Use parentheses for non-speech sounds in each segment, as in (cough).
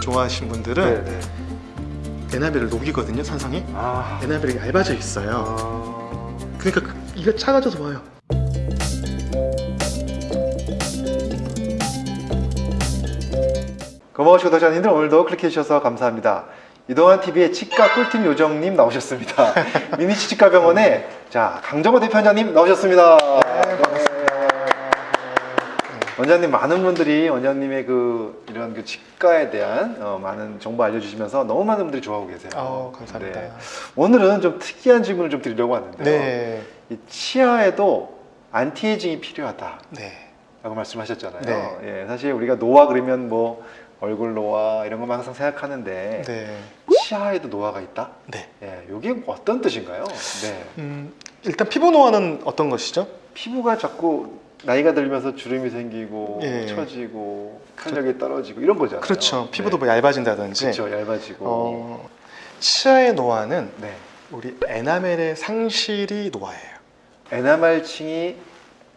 좋아하시는 분들은 네네. 에나멜을 녹이거든요 산성이 아. 에나멜이 얇아져 있어요 아. 그러니까 그- 이게 작아져서 와요 고마우신 구독자님들 오늘도 클릭해주셔서 감사합니다. 이동환 TV의 치과 꿀팁 요정님 나오셨습니다. (laughs) 미니치 치과병원에 자 강정호 대표원장님 나오셨습니다. 네. 원장님 많은 분들이 원장님의 그 이런 그 치과에 대한 어, 많은 정보 알려주시면서 너무 많은 분들이 좋아하고 계세요. 아 감사합니다 네. 오늘은 좀 특이한 질문을 좀 드리려고 하는데요. 네, 이 치아에도 anti-aging이 필요하다. 네. 라고 말씀하셨잖아요. 네. 예, 사실 우리가 노화 그러면 뭐 얼굴 노화 이런 것만 항상 생각하는데 네. 치아에도 노화가 있다? 네. 예, 이게 어떤 뜻인가요? 네. 음, 일단 피부 노화는 어떤 것이죠? 피부가 자꾸 나이가 들면서 주름이 생기고 예. 처지고 탄력이 떨어지고 이런 거잖아요. 그렇죠. 피부도 네. 뭐 얇아진다든지. 그렇죠. 얇아지고. 어, 치아의 노화는 네. 우리 에나멜의 상실이 노화예요. 에나멜층이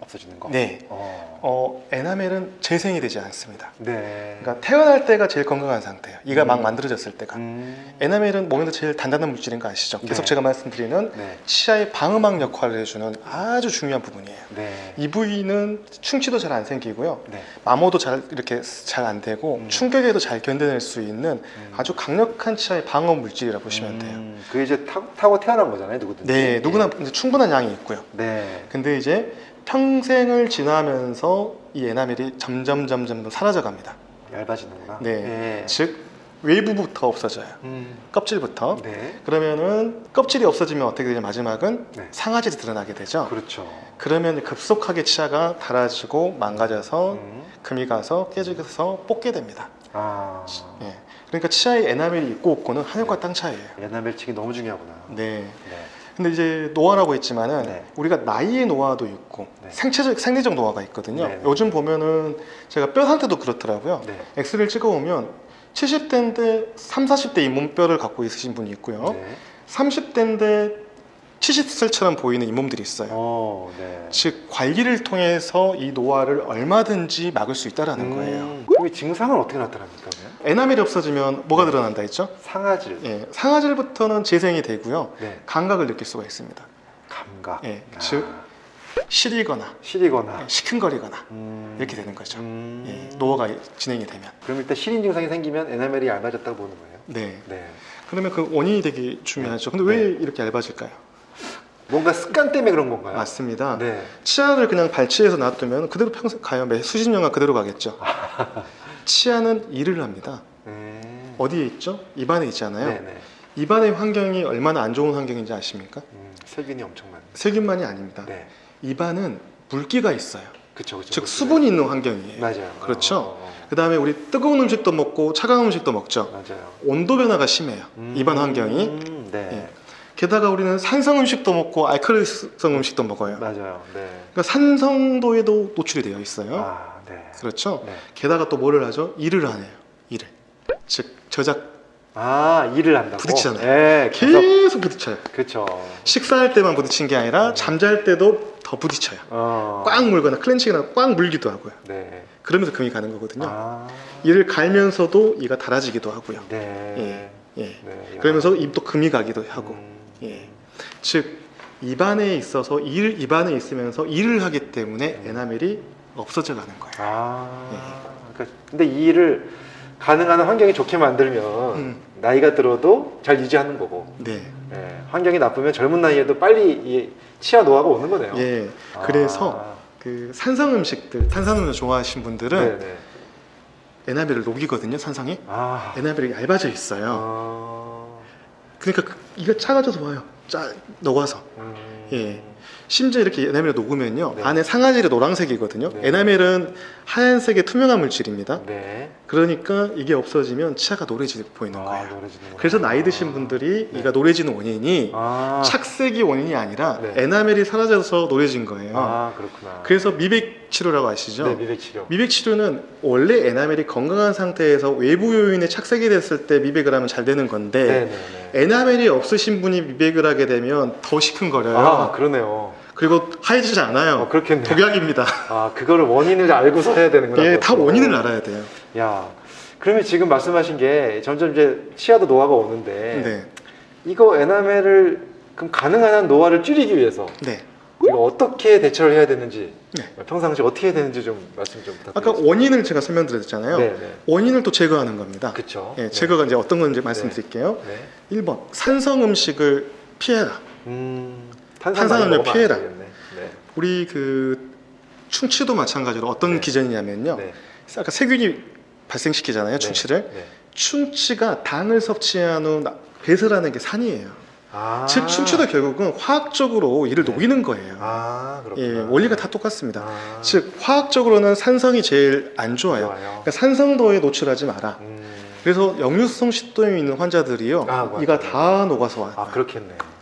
없어지는 거. 네. 어. 어, 에나멜은 재생이 되지 않습니다. 네. 그러니까 태어날 때가 제일 건강한 상태예요. 이가 막 음. 만들어졌을 때가. 음. 에나멜은 몸에서 제일 단단한 물질인 거 아시죠? 계속 네. 제가 말씀드리는 네. 치아의 방음막 역할을 해주는 아주 중요한 부분이에요. 네. 이 부위는 충치도 잘 안 생기고요. 네. 마모도 잘 이렇게 잘 안 되고 음. 충격에도 잘 견뎌낼 수 있는 음. 아주 강력한 치아의 방어 물질이라 고 보시면 돼요. 음, 그게 이제 타, 타고 태어난 거잖아요, 누구든지. 네, 누구나 이제 충분한 양이 있고요. 네. 근데 이제 평생을 지나면서 이 에나멜이 점점 점점 더 사라져 갑니다. 얇아지는구나. 네. 즉 외부부터 없어져요. 음. 껍질부터. 네. 그러면은 껍질이 없어지면 어떻게 되냐 마지막은 네. 상아질이 드러나게 되죠. 그렇죠. 그러면 급속하게 치아가 닳아지고 망가져서 음. 금이 가서 깨져서 뽑게 됩니다. 아. 예. 그러니까 치아에 에나멜이 있고 없고는 하늘과 땅 차이예요. 에나멜층이 너무 중요하구나. 네. 네. 근데 이제 노화라고 했지만은 네. 우리가 나이의 노화도 있고 네. 생체적 생리적 노화가 있거든요. 네, 네. 요즘 보면은 제가 뼈 상태도 그렇더라고요. 네. 엑스레이를 찍어 보면 70대인데 3, 40대 잇몸뼈를 갖고 있으신 분이 있고요. 네. 30대인데 70살처럼 보이는 잇몸들이 있어요. 어, 네. 즉 관리를 통해서 이 노화를 얼마든지 막을 수 있다라는 거예요. 음, 그럼 이 증상은 어떻게 나타납니까? 에나멜이 없어지면 뭐가 드러난다 했죠? 상아질. 예, 상아질부터는 재생이 되고요. 네. 감각을 느낄 수가 있습니다. 감각. 예, 아, 즉 시리거나 시리거나. 예, 시큰거리거나 음. 이렇게 되는 거죠. 음. 예, 노화가 진행이 되면. 그럼 일단 시린 증상이 생기면 에나멜이 얇아졌다고 보는 거예요. 네. 네. 그러면 그 원인이 되게 중요하죠. 근데 왜 이렇게 얇아질까요? 뭔가 습관 때문에 그런 건가요? 맞습니다. 네. 치아를 그냥 발치해서 놔두면 그대로 평생 가요. 매 수십 년간 그대로 가겠죠. (laughs) 치아는 일을 합니다. 음. 어디에 있죠? 입안에 있잖아요. 네네. 입안의 환경이 얼마나 안 좋은 환경인지 아십니까? 음, 세균이 엄청 많네. 세균만이 아닙니다. 네. 입안은 물기가 있어요. 그쵸, 그쵸. 즉 그쵸. 수분이 있는 환경이에요. 맞아요. 그렇죠. 어, 어, 그 다음에 우리 뜨거운 음식도 먹고 차가운 음식도 먹죠. 맞아요. 온도 변화가 심해요. 음, 입안 환경이. 음, 네. 예. 게다가 우리는 산성 음식도 먹고 알칼리성 음식도 먹어요. 맞아요. 네. 그러니까 산성도에도 노출이 되어 있어요. 아, 네. 그렇죠. 네. 게다가 또 뭐를 하죠? 일을 하네요. 일을. 즉 저작 아, 일을 한다고. 부딪히잖아요. 네, 계속. 계속 부딪혀요. 그렇죠. 식사할 때만 부딪힌 게 아니라 잠잘 때도 더 부딪혀요. 어. 꽉 물거나 클렌칭이나 꽉 물기도 하고요. 네. 그러면서 금이 가는 거거든요. 아. 이를 갈면서도 이가 닳아지기도 하고요. 네. 예. 네. 그러면서 입도 금이 가기도 하고. 음. 예. 즉 입안에 있어서 일 입안에 있으면서 일을 하기 때문에 에나멜이 없어져 가는 거예요. 아. 그러니까 근데 이 일을 가능한 환경이 좋게 만들면 음. 나이가 들어도 잘 유지하는 거고 네. 예, 환경이 나쁘면 젊은 나이에도 빨리 이 치아 노화가 오는 거네요. 예. 아. 그래서 그 산성 음식들, 탄산음료 좋아하시는 분들은 네네. 에나멜을 녹이거든요. 산성이. 아. 에나멜이 얇아져 있어요. 아. 그러니까 그- 이가 작아져서 와요. 짜 녹아서. 음. 예. 심지어 이렇게 에나멜을 녹으면요. 네. 안에 상아질이 노란색이거든요. 네. 에나멜은 하얀색의 투명한 물질입니다. 네. 그러니까 이게 없어지면 치아가 노래지 보이는 아, 거예요. 그래서 나이 드신 분들이 네. 이가 노래지는 원인이 아. 착색이 원인이 아니라 네. 에나멜이 사라져서 노래진 거예요. 아, 그렇구나. 그래서 미백 치료라고 아시죠? 네, 미백 치료. 미백 치료는 원래 에나멜이 건강한 상태에서 외부 요인에 착색이 됐을 때 미백을 하면 잘 되는 건데 네. 에나멜이 없으신 분이 미백을 하게 되면 더 시큰거려요. 아, 그러네요. 그리고 하얘지지 않아요. 어, 그렇겠네요. 독약입니다. 아, 그거를 원인을 알고서 해야 되는구나. 예, 다. 원인을 알아야 돼요. 야, 그러면 지금 말씀하신 게 점점 이제 치아도 노화가 오는데 네. 이거 에나멜을 그럼 가능한 한 노화를 줄이기 위해서 네. 이거 어떻게 대처를 해야 되는지 네. 평상시 어떻게 해야 되는지 좀 말씀 좀 아까 부탁드립니다. 원인을 제가 설명드렸잖아요. 네, 네. 원인을 또 제거하는 겁니다. 그렇죠. 예, 제거가 이제 어떤 건지 말씀드릴게요. 네. 1번 산성 음식을 피해라. 음, 탄산음료 피해라. 네. 우리 그 충치도 마찬가지로 어떤 네. 기전이냐면요. 네. 아까 세균이 발생시키잖아요. 충치를. 네. 충치가 당을 섭취한 후 나- 배설하는 게 산이에요. 아. 즉 충치도 결국은 화학적으로 이를 네. 녹이는 거예요. 아, 그렇구나. 예, 원리가 다 똑같습니다. 아. 즉 화학적으로는 산성이 제일 안 좋아요. 좋아요. 그러니까 산성도에 노출하지 마라. 음. 그래서 역류성 식도염이 있는 환자들이요, 아. 이가 다 녹아서 와요. 아, 그렇겠네요. 예.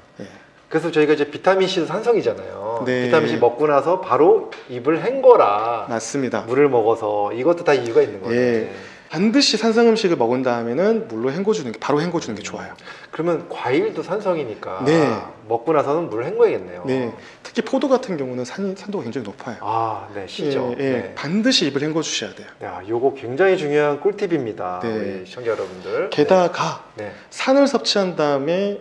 그래서 저희가 이제 비타민 C도 산성이잖아요. 네. 비타민 C 먹고 나서 바로 입을 헹궈라. 맞습니다. 물을 먹어서 이것도 다 이유가 있는 거예요. 예. 반드시 산성 음식을 먹은 다음에는 물로 헹궈주는 게 바로 헹궈주는 게 좋아요. 그러면 과일도 산성이니까 네. 먹고 나서는 물을 헹궈야겠네요. 네, 특히 포도 같은 경우는 산, 산도가 굉장히 높아요. 아, 네, C죠. 예, 예. 네. 반드시 입을 헹궈 주셔야 돼요. 야, 요거 굉장히 중요한 꿀팁입니다. 네. 우리 시청자 여러분들. 게다가 네. 네. 산을 섭취한 다음에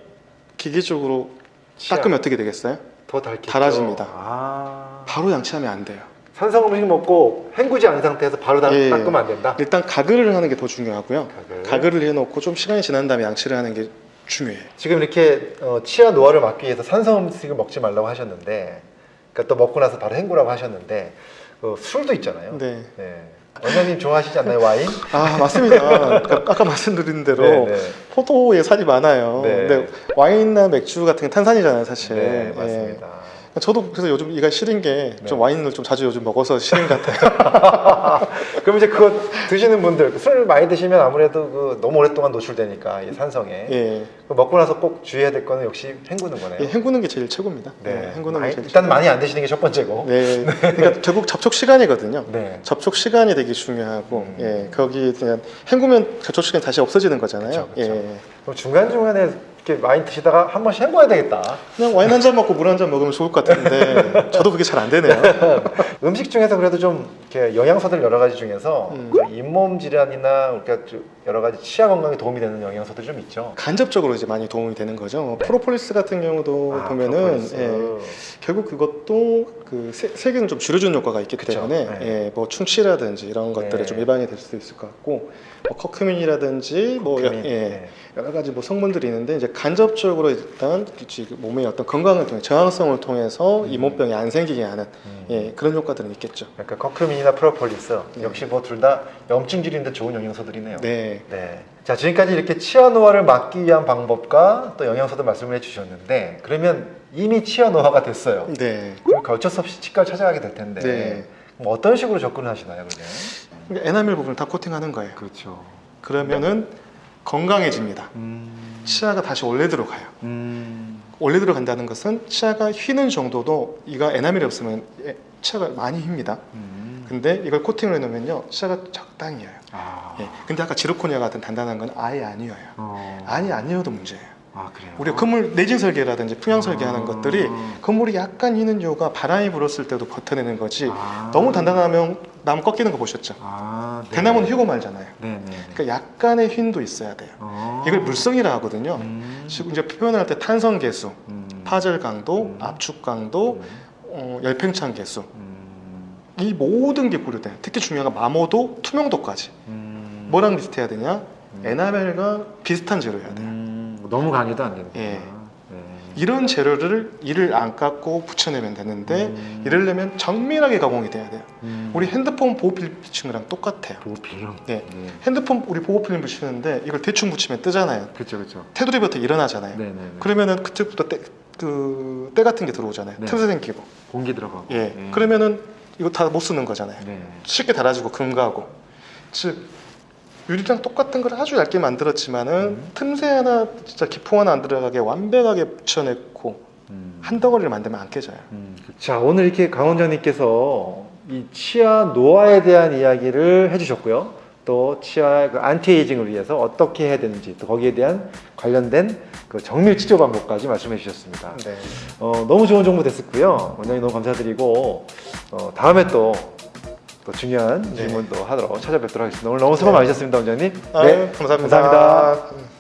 기계적으로. 닦으면 어떻게 되겠어요? 더 닳겠죠. 달아집니다. 아. 바로 양치하면 안 돼요. 산성 음식 먹고 헹구지 않은 상태에서 바로 다, 예. 닦으면 안 된다. 일단 가글을 하는 게 더 중요하고요. 가글. 가글 을 해놓고 좀 시간이 지난 다음에 양치를 하는 게 중요해요. 지금 이렇게 어, 치아 노화를 막기 위해서 산성 음식을 먹지 말라고 하셨는데, 그러니까 또 먹고 나서 바로 헹구라고 하셨는데, 어, 술도 있잖아요. 네. 원장님 좋아하시지 않나요 와인? 아 맞습니다. 아까, 아까 말씀드린 대로 네, 네. 포도에 살이 많아요. 네. 근데 와인이나 맥주 같은 게 탄산이잖아요, 사실. 네, 예. 맞습니다. 저도 그래서 요즘 이가 시린 게좀 네. 와인을 좀 자주 요즘 먹어서 시린 것 같아요. (laughs) 그럼 이제 그거 드시는 분들 술 많이 드시면 아무래도 그 너무 오랫동안 노출되니까 이 산성에 예. 그 먹고 나서 꼭 주의해야 될 거는 역시 헹구는 거네요. 예, 헹구는 게 제일 최고입니다. 네. 예, 헹구는 많이- 게 제일 일단 많이 안 드시는 게 첫 번째고. 네. (laughs) 그러니까 결국 접촉 시간이거든요. 네. 접촉 시간이 되게 중요하고, 음. 예, 거기 그냥 헹구면 접촉 시간 이 다시 없어지는 거잖아요. 그쵸, 그쵸. 예. 그럼 중간 중간에 이렇게 많이 드시다가 한 번씩 헹궈야 되겠다. 그냥 와인 한 잔 먹고 물 한 잔 먹으면 좋을 것 같은데, (laughs) 저도 그게 잘 안 되네요. (laughs) 음식 중에서 그래도 좀 이렇게 영양소들 여러 가지 중에서 음. 그 잇몸 질환이나 그러니까 좀 여러 가지 치아 건강에 도움이 되는 영양소들 좀 있죠. 간접적으로 이제 많이 도움이 되는 거죠. 뭐 프로폴리스 같은 경우도 아, 보면은. 예, 결국 그것도 그 세, 세균을 좀 줄여주는 효과가 있기 그쵸. 때문에 네. 예, 뭐 충치라든지 이런 것들에 네. 좀 예방이 될 수도 있을 것 같고 뭐 curcumin이라든지 뭐 여, 커큐민. 예, 네. 여러 가지 뭐 성분들이 있는데 이제 간접적으로 일단 그 몸의 어떤 건강을 통해 저항성을 통해서 음. 이 몸병이 안 생기게 하는 음. 예, 그런 효과들은 있겠죠. 그러니까 curcumin이나 프로폴리스 네. 역시 뭐 둘 다 염증 줄이는데 좋은 영양소들이네요. 네. 네. 자, 지금까지 이렇게 치아 노화를 막기 위한 방법과 또 영양소도 말씀을 해주셨는데, 그러면 이미 치아 노화가 됐어요. 네. 그럼 어쩔 수 없이 치과를 찾아가게 될 텐데, 네. 그럼 어떤 식으로 접근을 하시나요, 그러면? 그러니까 에나멜 부분을 다 코팅하는 거예요. 그렇죠. 그러면은 건강해집니다. 음, 치아가 다시 원래대로 가요. 음, 원래대로 간다는 것은 치아가 휘는 정도도 이가 에나멜이 없으면 예, 치아가 많이 휩니다. 음. 근데 이걸 코팅을 해놓으면요 치아가 적당히 휘어요. 아, 예. 근데 아까 지르코니아 같은 단단한 건 아예 안 휘어요. 어. 아니 안 휘어도 문제예요. 아, 그래요? 우리가 건물 내진 설계라든지 풍향 설계하는 아. 것들이 건물이 약간 휘는 이유가 바람이 불었을 때도 버텨내는 거지 아. 너무 단단하면 나무 꺾이는 거 보셨죠? 아, 네. 대나무는 휘고 말잖아요. 네 네. 그러니까 약간의 휜도 있어야 돼요. 어. 이걸 물성이라 하거든요. 음. 지금 이제 표현할 때 탄성 개수, 음. 파절 강도, 음. 압축 강도, 음. 어, 열팽창 개수 음. 이 모든 게 고려돼요. 특히 중요한 건 마모도 투명도까지. 음. 뭐랑 비슷해야 되냐? 음. 에나멜과 비슷한 재료여야 돼요. 음, 너무 강해도 안 되는 예. 네. 이런 재료를 이를 안 깎고 붙여내면 되는데 음. 이러려면 정밀하게 가공이 돼야 돼요. 음. 우리 핸드폰 보호필름 붙이는 거랑 똑같아요. 보호필름. 네. 네. 핸드폰 우리 보호필름 붙이는데 이걸 대충 붙이면 뜨잖아요. 그렇죠, 그렇죠. 테두리부터 일어나잖아요. 네, 네. 네. 그러면은 그때부터 때, 그, 때 같은 게 들어오잖아요. 네. 틈새 생기고. 공기 들어가고. 예. 네. 그러면은 이거 다 못 쓰는 거잖아요. 네. 쉽게 달아지고 금가고. 즉 유리랑 똑같은 걸 아주 얇게 만들었지만은 음. 틈새 하나 진짜 기포 하나 안 들어가게 완벽하게 붙여냈고 음. 한 덩어리를 만들면 안 깨져요. 음. 자, 오늘 이렇게 강 원장님께서 이 치아 노화에 대한 이야기를 해주셨고요. 또 치아 그 anti-aging을 위해서 어떻게 해야 되는지 또 거기에 대한 관련된 그 정밀 치료 방법까지 말씀해 주셨습니다. 네. 어, 너무 좋은 정보 됐었고요. 원장님 너무 감사드리고 어, 다음에 또 또 중요한 네. 질문도 하도록 찾아뵙도록 하겠습니다. 오늘 너무 수고 많으셨습니다, 원장님. 아유, 감사합니다. 감사합니다.